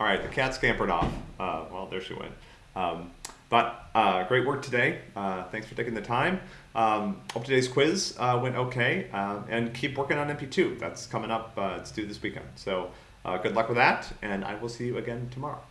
All right, the cat scampered off. Uh, well, there she went. Um, but uh, great work today. Uh, thanks for taking the time. Um, hope today's quiz uh, went okay. Uh, and keep working on MP2. That's coming up. Uh, it's due this weekend. So uh, good luck with that. And I will see you again tomorrow.